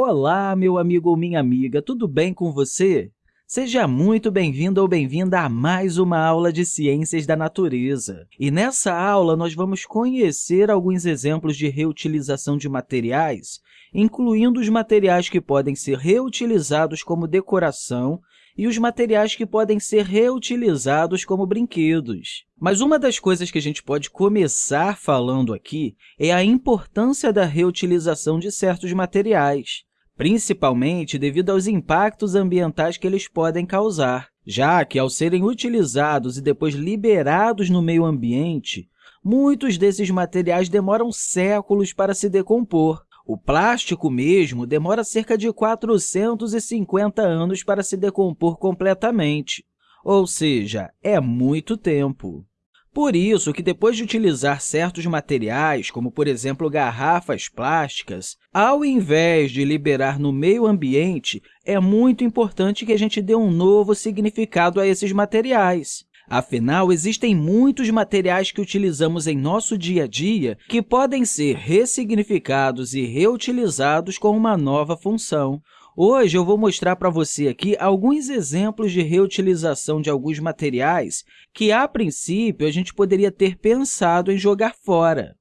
Olá, meu amigo ou minha amiga, tudo bem com você? Seja muito bem-vindo ou bem-vinda a mais uma aula de Ciências da Natureza. E nessa aula, nós vamos conhecer alguns exemplos de reutilização de materiais, incluindo os materiais que podem ser reutilizados como decoração e os materiais que podem ser reutilizados como brinquedos. Mas uma das coisas que a gente pode começar falando aqui é a importância da reutilização de certos materiais, principalmente devido aos impactos ambientais que eles podem causar, já que, ao serem utilizados e depois liberados no meio ambiente, muitos desses materiais demoram séculos para se decompor, o plástico mesmo demora cerca de 450 anos para se decompor completamente, ou seja, é muito tempo. Por isso que, depois de utilizar certos materiais, como, por exemplo, garrafas plásticas, ao invés de liberar no meio ambiente, é muito importante que a gente dê um novo significado a esses materiais. Afinal, existem muitos materiais que utilizamos em nosso dia a dia que podem ser ressignificados e reutilizados com uma nova função. Hoje, eu vou mostrar para você aqui alguns exemplos de reutilização de alguns materiais que, a princípio, a gente poderia ter pensado em jogar fora.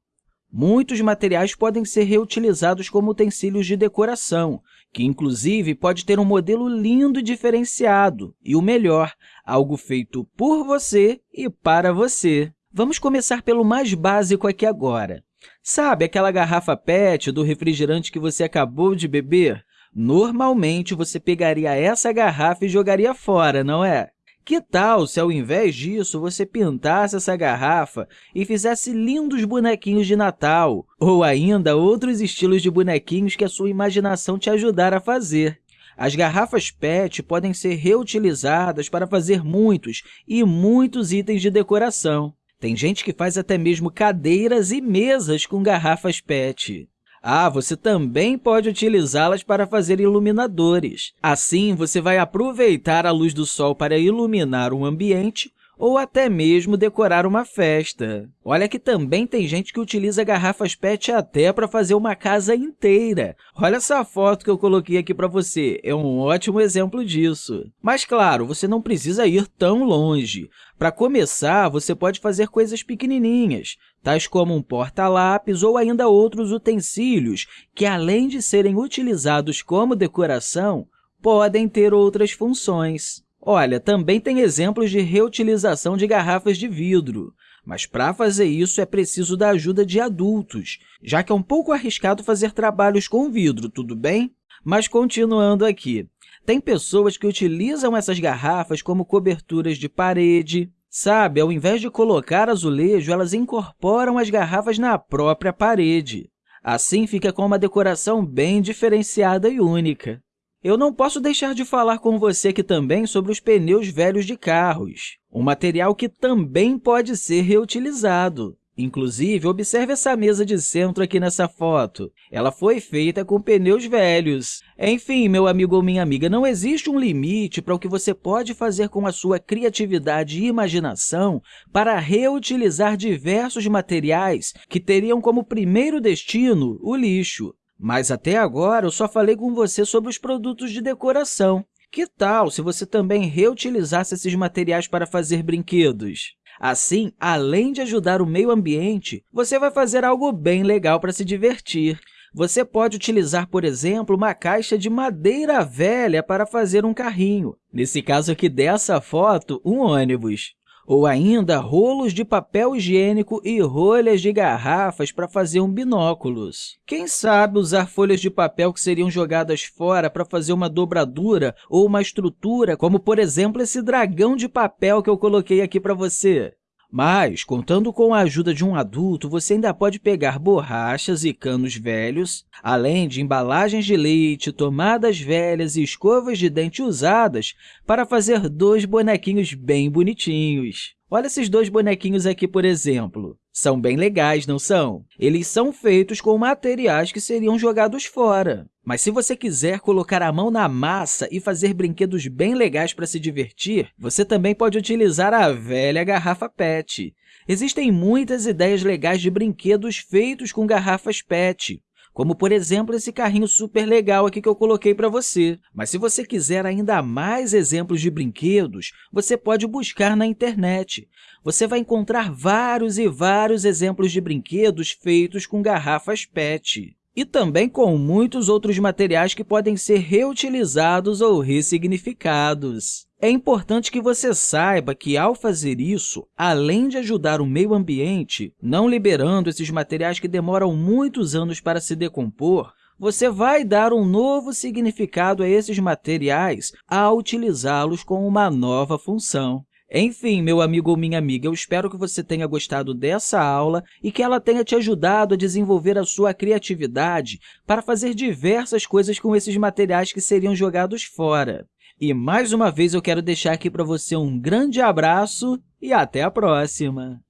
Muitos materiais podem ser reutilizados como utensílios de decoração, que, inclusive, pode ter um modelo lindo e diferenciado, e o melhor, algo feito por você e para você. Vamos começar pelo mais básico aqui agora. Sabe aquela garrafa PET do refrigerante que você acabou de beber? Normalmente, você pegaria essa garrafa e jogaria fora, não é? Que tal se, ao invés disso, você pintasse essa garrafa e fizesse lindos bonequinhos de Natal, ou ainda outros estilos de bonequinhos que a sua imaginação te ajudar a fazer? As garrafas PET podem ser reutilizadas para fazer muitos e muitos itens de decoração. Tem gente que faz até mesmo cadeiras e mesas com garrafas PET. Ah, você também pode utilizá-las para fazer iluminadores. Assim, você vai aproveitar a luz do sol para iluminar um ambiente ou até mesmo decorar uma festa. Olha que também tem gente que utiliza garrafas PET até para fazer uma casa inteira. Olha essa foto que eu coloquei aqui para você, é um ótimo exemplo disso. Mas, claro, você não precisa ir tão longe. Para começar, você pode fazer coisas pequenininhas, tais como um porta-lápis ou ainda outros utensílios que, além de serem utilizados como decoração, podem ter outras funções. Olha, também tem exemplos de reutilização de garrafas de vidro, mas para fazer isso é preciso da ajuda de adultos, já que é um pouco arriscado fazer trabalhos com vidro, tudo bem? Mas continuando aqui, tem pessoas que utilizam essas garrafas como coberturas de parede, Sabe, ao invés de colocar azulejo, elas incorporam as garrafas na própria parede. Assim, fica com uma decoração bem diferenciada e única. Eu não posso deixar de falar com você aqui também sobre os pneus velhos de carros, um material que também pode ser reutilizado. Inclusive, observe essa mesa de centro aqui nessa foto. Ela foi feita com pneus velhos. Enfim, meu amigo ou minha amiga, não existe um limite para o que você pode fazer com a sua criatividade e imaginação para reutilizar diversos materiais que teriam como primeiro destino o lixo. Mas até agora eu só falei com você sobre os produtos de decoração. Que tal se você também reutilizasse esses materiais para fazer brinquedos? Assim, além de ajudar o meio ambiente, você vai fazer algo bem legal para se divertir. Você pode utilizar, por exemplo, uma caixa de madeira velha para fazer um carrinho. Nesse caso aqui dessa foto, um ônibus ou ainda rolos de papel higiênico e rolhas de garrafas para fazer um binóculos. Quem sabe usar folhas de papel que seriam jogadas fora para fazer uma dobradura ou uma estrutura, como, por exemplo, esse dragão de papel que eu coloquei aqui para você. Mas, contando com a ajuda de um adulto, você ainda pode pegar borrachas e canos velhos, além de embalagens de leite, tomadas velhas e escovas de dente usadas para fazer dois bonequinhos bem bonitinhos. Olha esses dois bonequinhos aqui, por exemplo. São bem legais, não são? Eles são feitos com materiais que seriam jogados fora. Mas se você quiser colocar a mão na massa e fazer brinquedos bem legais para se divertir, você também pode utilizar a velha garrafa PET. Existem muitas ideias legais de brinquedos feitos com garrafas PET, como, por exemplo, esse carrinho super legal aqui que eu coloquei para você. Mas se você quiser ainda mais exemplos de brinquedos, você pode buscar na internet. Você vai encontrar vários e vários exemplos de brinquedos feitos com garrafas PET e também com muitos outros materiais que podem ser reutilizados ou ressignificados. É importante que você saiba que, ao fazer isso, além de ajudar o meio ambiente, não liberando esses materiais que demoram muitos anos para se decompor, você vai dar um novo significado a esses materiais ao utilizá-los com uma nova função. Enfim, meu amigo ou minha amiga, eu espero que você tenha gostado dessa aula e que ela tenha te ajudado a desenvolver a sua criatividade para fazer diversas coisas com esses materiais que seriam jogados fora. E, mais uma vez, eu quero deixar aqui para você um grande abraço e até a próxima!